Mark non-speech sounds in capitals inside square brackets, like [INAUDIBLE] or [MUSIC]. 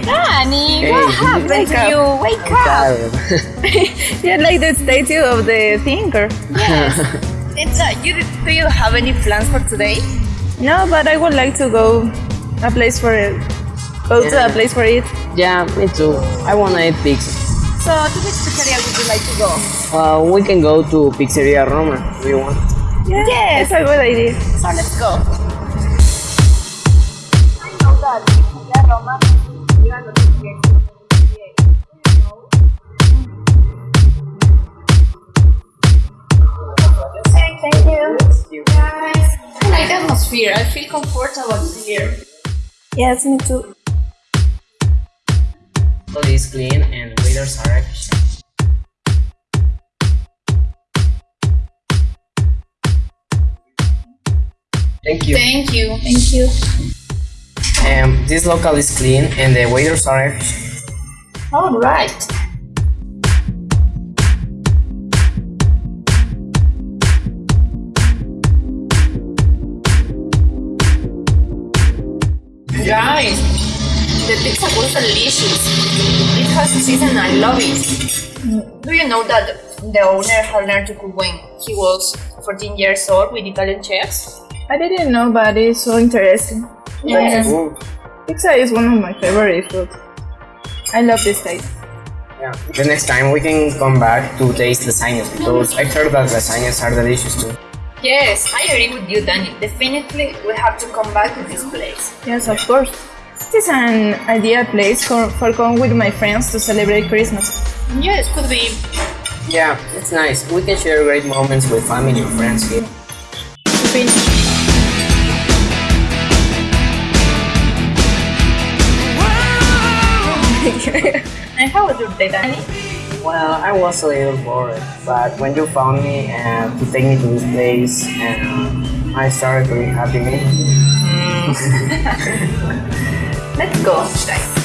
What happened to you? Wake up! [LAUGHS] [LAUGHS] You're like the statue of the thinker. Yes. [LAUGHS] It's uh, you, do you have any plans for today? No, but I would like to go a place for it. Go to a place for it. yeah, me too. I wanna eat pizza. So, to which pizzeria would you like to go? Uh, we can go to Pizzeria Roma if you want. Yeah, Yes. it's a good idea. So, let's go. I know that Pizzeria Roma you are not Thank you. Guys, I like the atmosphere. I feel comfortable here. Yes, me too. All is clean and waiters are efficient. Thank you. Thank you. Thank you. Um, this local is clean and the waiters are efficient. All right. Guys, the pizza was delicious. It has season I love it. Do you know that the owner had learned to cook when he was 14 years old with Italian chefs? I didn't know, but it's so interesting. Yes. Ooh, Pizza is one of my favorite foods. I love this taste. yeah. The next time we can come back to taste lasagnas because I heard that lasagnas are delicious too. Yes, I agree with you, Danny. Definitely, we have to come back to this place. Yes, of course. This is an ideal place for, for going with my friends to celebrate Christmas. Yes, it could be. Yeah, it's nice. We can share great moments with family and friends here. [LAUGHS] And how was your day, Danny? Well, I was a little bored, but when you found me and to take me to this place, and I started to be happy. Mm. [LAUGHS] Let's go, guys. [LAUGHS]